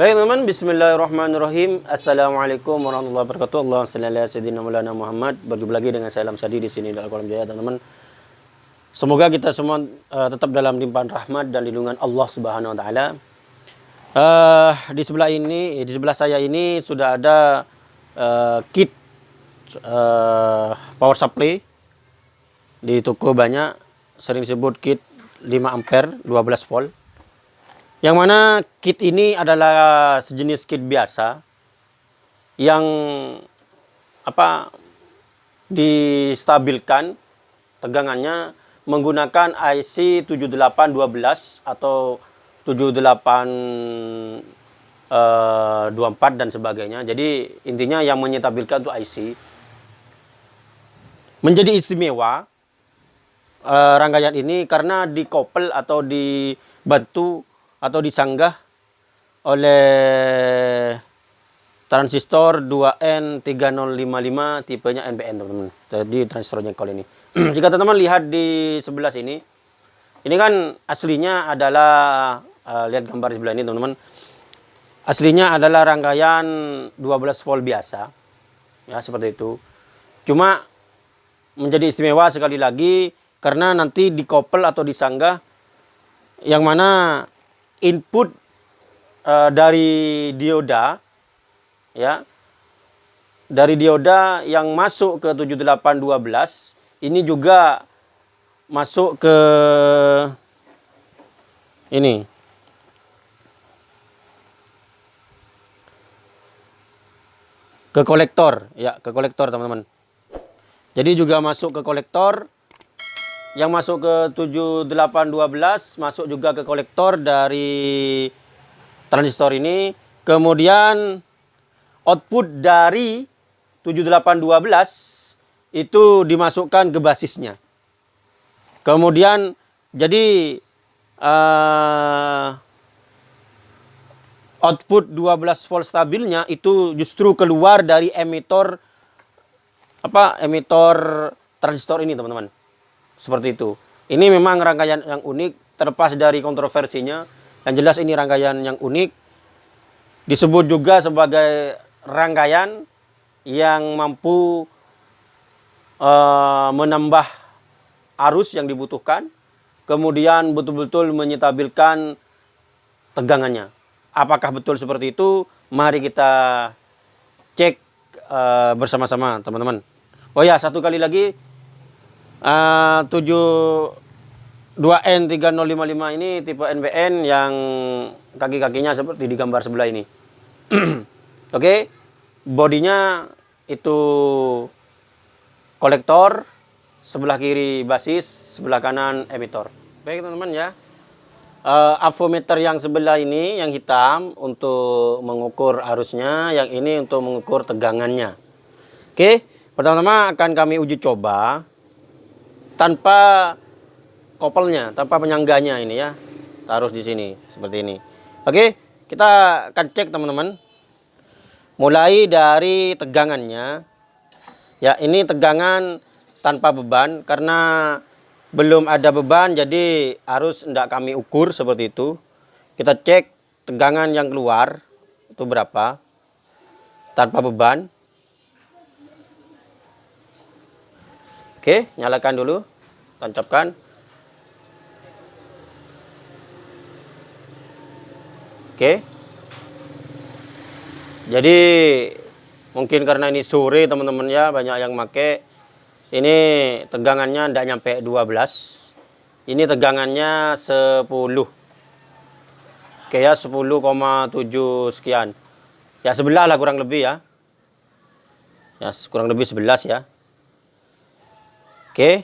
Baik teman-teman, bismillahirrahmanirrahim. Assalamualaikum warahmatullahi wabarakatuh. Allah sallallahu Muhammad. Berjumpa lagi dengan saya Lam Sadi di sini dalam kolam jaya teman-teman. Semoga kita semua uh, tetap dalam limpahan rahmat dan lindungan Allah Subhanahu wa taala. Uh, di sebelah ini, di sebelah saya ini sudah ada uh, kit uh, power supply di toko banyak sering disebut kit 5 ampere 12 volt yang mana kit ini adalah sejenis kit biasa yang apa distabilkan tegangannya menggunakan IC 7812 atau 7824 uh, dan sebagainya. Jadi intinya yang menyetabilkan itu IC. Menjadi istimewa uh, rangkaian ini karena dikopel atau dibantu atau disanggah oleh transistor 2N3055 tipenya NPN teman-teman. Jadi transistornya kalau ini. Jika teman-teman lihat di sebelah sini, ini kan aslinya adalah uh, lihat gambar di sebelah ini teman-teman. Aslinya adalah rangkaian 12 volt biasa. Ya, seperti itu. Cuma menjadi istimewa sekali lagi karena nanti dikopel atau disanggah yang mana input uh, dari dioda ya. Dari dioda yang masuk ke 7812 ini juga masuk ke ini. Ke kolektor ya ke kolektor teman-teman. Jadi juga masuk ke kolektor yang masuk ke 7812 masuk juga ke kolektor dari transistor ini. Kemudian output dari 7812 itu dimasukkan ke basisnya. Kemudian jadi uh, output 12 volt stabilnya itu justru keluar dari emitor apa emitor transistor ini teman-teman seperti itu. Ini memang rangkaian yang unik, terlepas dari kontroversinya. Yang jelas ini rangkaian yang unik. Disebut juga sebagai rangkaian yang mampu uh, menambah arus yang dibutuhkan. Kemudian betul-betul menyetabilkan tegangannya. Apakah betul seperti itu? Mari kita cek uh, bersama-sama teman-teman. Oh ya, satu kali lagi uh, 7 2N3055 ini tipe NBN yang kaki-kakinya seperti di gambar sebelah ini. Oke, okay. bodinya itu kolektor, sebelah kiri basis, sebelah kanan emitor. Baik teman-teman ya. Uh, avometer yang sebelah ini yang hitam untuk mengukur arusnya, yang ini untuk mengukur tegangannya. Oke, okay. pertama-tama akan kami uji coba tanpa kopelnya, tanpa penyangganya ini ya. Taruh di sini seperti ini. Oke, kita akan cek teman-teman. Mulai dari tegangannya. Ya, ini tegangan tanpa beban karena belum ada beban jadi harus tidak kami ukur seperti itu. Kita cek tegangan yang keluar itu berapa tanpa beban. Oke, nyalakan dulu. Tancapkan. Oke. Jadi mungkin karena ini sore teman-teman ya banyak yang make. Ini tegangannya tidak nyampe 12. Ini tegangannya 10. Oke ya 10,7 sekian. Ya sebelah lah kurang lebih ya. Ya kurang lebih 11 ya. Oke.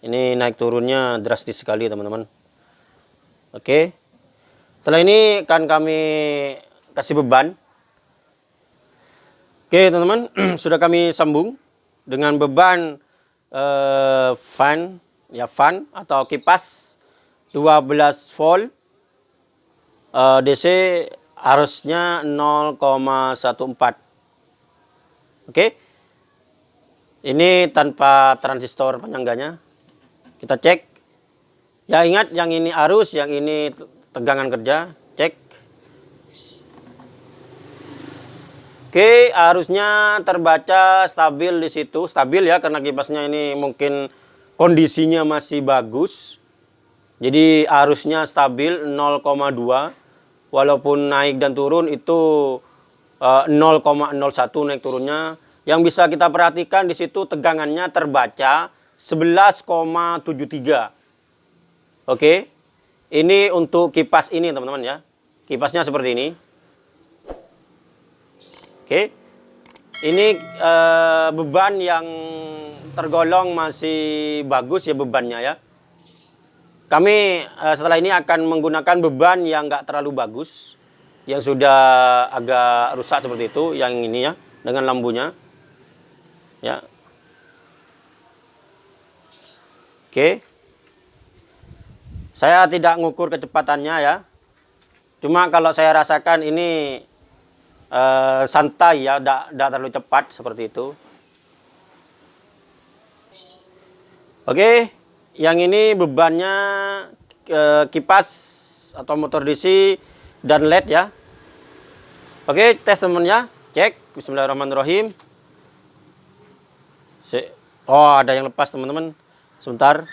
Ini naik turunnya drastis sekali teman-teman. Oke. Setelah ini akan kami kasih beban. Oke teman-teman, sudah kami sambung dengan beban uh, fan, ya fan atau kipas 12 volt uh, DC harusnya 0,14. Oke. Ini tanpa transistor penyangganya. Kita cek. Ya ingat yang ini arus, yang ini tegangan kerja. Cek. Oke, arusnya terbaca stabil di situ. Stabil ya, karena kipasnya ini mungkin kondisinya masih bagus. Jadi arusnya stabil 0,2. Walaupun naik dan turun itu uh, 0,01 naik turunnya. Yang bisa kita perhatikan di situ tegangannya terbaca 11,73. Oke. Ini untuk kipas ini teman-teman ya. Kipasnya seperti ini. Oke. Ini uh, beban yang tergolong masih bagus ya bebannya ya. Kami uh, setelah ini akan menggunakan beban yang enggak terlalu bagus. Yang sudah agak rusak seperti itu. Yang ini ya. Dengan lambunya. Ya. Oke. Saya tidak ngukur kecepatannya ya. Cuma kalau saya rasakan ini uh, santai ya, tidak terlalu cepat seperti itu. Oke, yang ini bebannya uh, kipas atau motor DC dan LED ya. Oke, tes temennya, cek. Bismillahirrahmanirrahim. Oh, ada yang lepas teman-teman. Sebentar.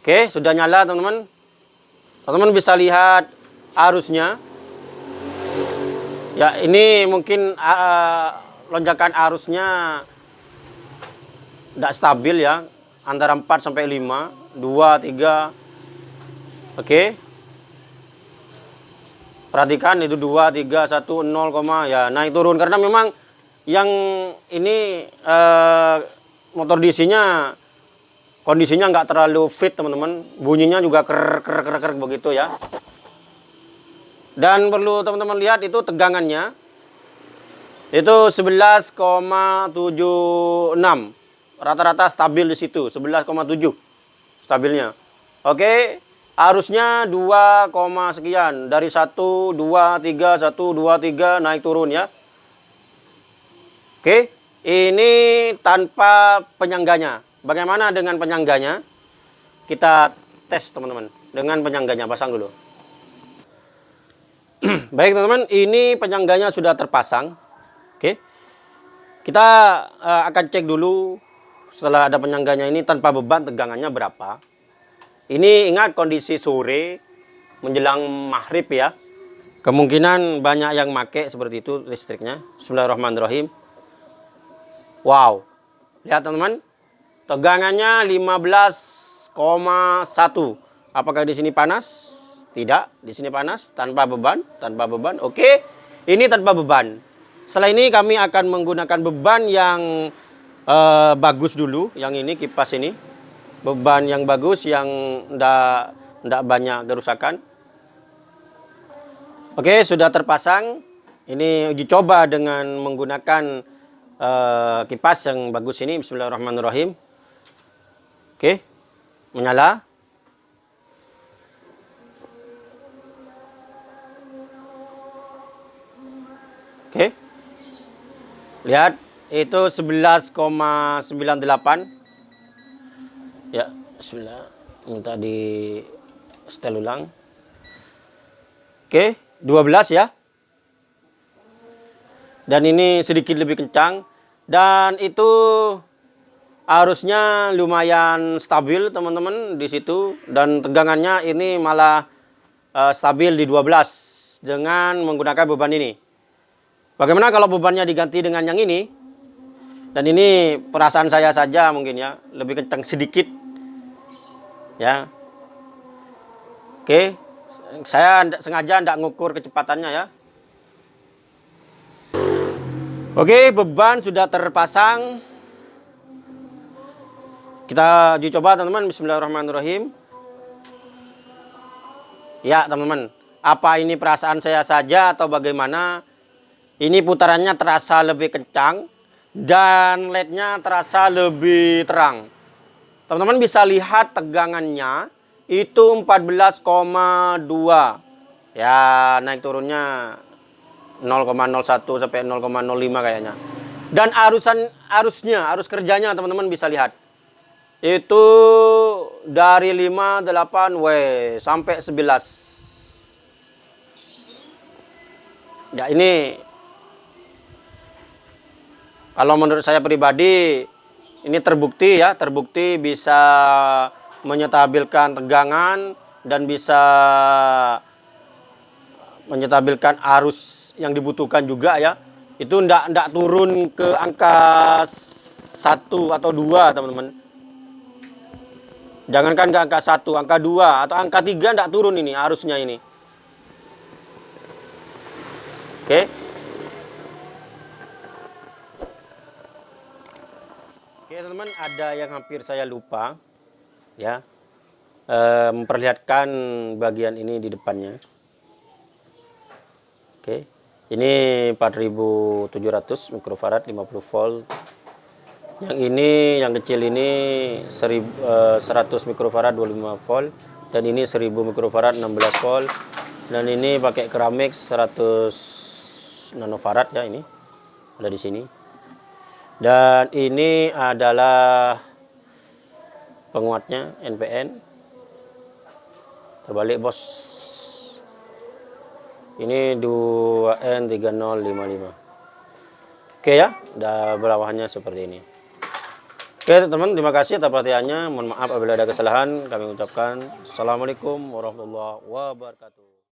Oke, sudah nyala teman-teman. Teman-teman bisa lihat arusnya. Ya, ini mungkin uh, lonjakan arusnya tidak stabil ya, antara 4 sampai 5, 2, 3. Oke. Perhatikan itu 2, 3, 1, 0, ya naik turun karena memang yang ini uh, motor DC-nya kondisinya nggak terlalu fit teman-teman. Bunyinya juga ker ker ker ker begitu ya. Dan perlu teman-teman lihat itu tegangannya. Itu 11,76. Rata-rata stabil di situ, 11,7 stabilnya. Oke, arusnya 2, sekian. Dari 1, 2, 3, 1, 2, 3 naik turun ya. Oke, ini tanpa penyangganya. Bagaimana dengan penyangganya? Kita tes teman-teman. Dengan penyangganya, pasang dulu. Baik teman-teman, ini penyangganya sudah terpasang. Oke. Kita uh, akan cek dulu setelah ada penyangganya ini tanpa beban tegangannya berapa. Ini ingat kondisi sore menjelang maghrib ya. Kemungkinan banyak yang make seperti itu listriknya. Bismillahirrahmanirrahim. Wow. Lihat teman-teman. Tegangannya 15,1. Apakah di sini panas? Tidak, di sini panas, tanpa beban, tanpa beban. Oke, ini tanpa beban. Setelah ini kami akan menggunakan beban yang uh, bagus dulu, yang ini kipas ini. Beban yang bagus, yang tidak tidak banyak kerusakan. Oke, sudah terpasang. Ini uji coba dengan menggunakan uh, kipas yang bagus ini. Bismillahirrahmanirrahim. Oke, menyala. Oke. Lihat itu 11,98. Ya, bismillah. Minta di setel ulang. Oke, 12 ya. Dan ini sedikit lebih kencang dan itu arusnya lumayan stabil teman-teman di situ dan tegangannya ini malah uh, stabil di 12 dengan menggunakan beban ini. Bagaimana kalau bebannya diganti dengan yang ini? Dan ini perasaan saya saja mungkin ya, lebih kencang sedikit. Ya. Oke, saya sengaja tidak ngukur kecepatannya ya. Oke, beban sudah terpasang. Kita uji coba teman-teman. Bismillahirrahmanirrahim. Ya teman-teman, apa ini perasaan saya saja atau bagaimana? Ini putarannya terasa lebih kencang dan LED-nya terasa lebih terang. Teman-teman bisa lihat tegangannya itu 14,2. Ya, naik turunnya 0,01 sampai 0,05 kayaknya. Dan arusan arusnya, arus kerjanya teman-teman bisa lihat. Itu dari 5, 8, W sampai 11. Ya, ini Kalau menurut saya pribadi ini terbukti ya, terbukti bisa menyetabilkan tegangan dan bisa menyetabilkan arus yang dibutuhkan juga ya. Itu ndak ndak turun ke angka satu atau dua teman-teman. Jangankan ke angka satu, angka dua atau angka tiga ndak turun ini arusnya ini. Oke. Oke teman-teman, ada yang hampir saya lupa ya e, memperlihatkan bagian ini di depannya. Oke, ini 4700 mikrofarad 50 volt. Yang ini, yang kecil ini 1000, 100 eh, mikrofarad 25 volt dan ini 1000 mikrofarad 16 volt dan ini pakai keramik 100 nanofarad ya ini ada di sini. Dan ini adalah penguatnya NPN. Terbalik bos ini 2N3055 oke ya udah berawahannya seperti ini. Oke teman-teman terima kasih atas perhatiannya. Mohon maaf apabila ada kesalahan. Kami ucapkan Assalamualaikum warahmatullahi wabarakatuh